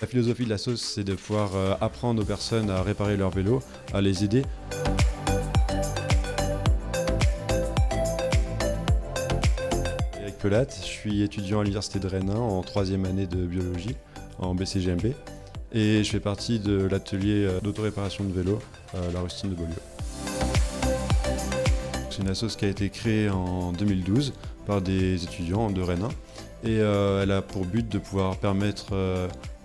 La philosophie de la sauce, c'est de pouvoir euh, apprendre aux personnes à réparer leur vélo, à les aider. Avec Pelate, je suis étudiant à l'université de Rennes 1 en troisième année de biologie en BCGMB et je fais partie de l'atelier euh, d'autoréparation de vélo, euh, la Rustine de Beaulieu. C'est une assoce qui a été créée en 2012 par des étudiants de Rennes 1 et elle a pour but de pouvoir permettre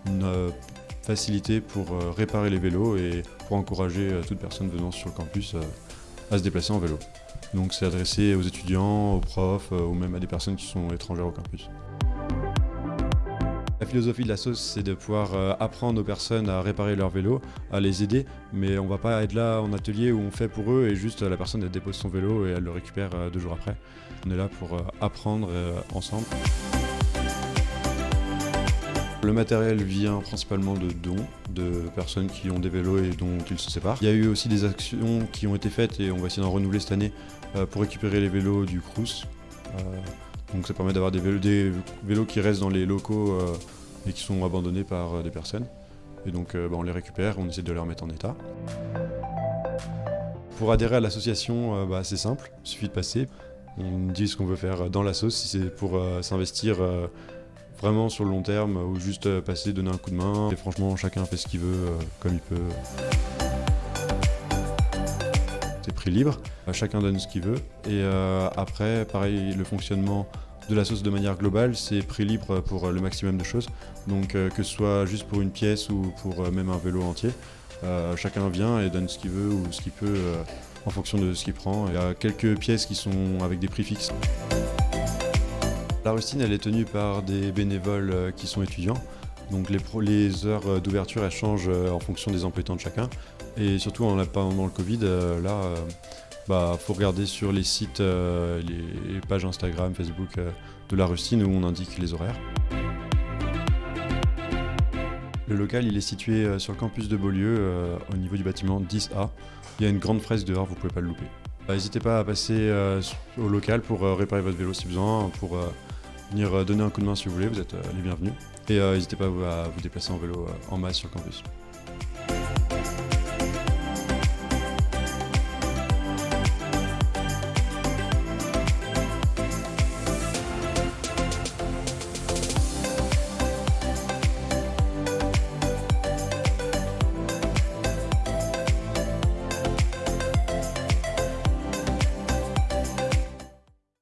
une facilité pour réparer les vélos et pour encourager toute personne venant sur le campus à se déplacer en vélo. Donc c'est adressé aux étudiants, aux profs ou même à des personnes qui sont étrangères au campus. La philosophie de la sauce, c'est de pouvoir euh, apprendre aux personnes à réparer leur vélo, à les aider, mais on va pas être là en atelier où on fait pour eux et juste la personne elle dépose son vélo et elle le récupère euh, deux jours après. On est là pour euh, apprendre ensemble. Le matériel vient principalement de dons de personnes qui ont des vélos et dont ils se séparent. Il y a eu aussi des actions qui ont été faites et on va essayer d'en renouveler cette année pour récupérer les vélos du Crous. Donc ça permet d'avoir des vélos, qui restent dans les locaux euh, et qui sont abandonnés par euh, des personnes. Et donc euh, bah, on les récupère, on essaie de les remettre en état. Pour adhérer à l'association, bah, c'est simple, il suffit de passer. On dit ce qu'on veut faire dans la sauce, si c'est pour s'investir vraiment sur le long terme ou juste passer, donner un coup de main. Et franchement, chacun fait ce qu'il veut, comme il peut. C'est prix libre, chacun donne ce qu'il veut. Et après, pareil, le fonctionnement de la sauce de manière globale, c'est prix libre pour le maximum de choses. Donc euh, que ce soit juste pour une pièce ou pour euh, même un vélo entier, euh, chacun vient et donne ce qu'il veut ou ce qu'il peut en fonction de ce qu'il prend. Il y a quelques pièces qui sont avec des prix fixes. La rustine, elle est tenue par des bénévoles qui sont étudiants. Donc les, heures d'ouverture, elles changent en fonction des emplois de chacun. Et surtout, pendant le Covid, là, bah, faut regarder sur les sites, euh, les pages Instagram, Facebook euh, de la Rustine où on indique les horaires. Le local il est situé euh, sur le campus de Beaulieu, au niveau du bâtiment 10A. Il y a une grande fresque dehors, vous pouvez pas le louper. Bah, n'hésitez pas à passer au local pour réparer votre vélo si besoin, pour venir donner un coup de main si vous voulez, vous êtes les bienvenus. Et n'hésitez pas à vous déplacer en vélo en masse sur le campus.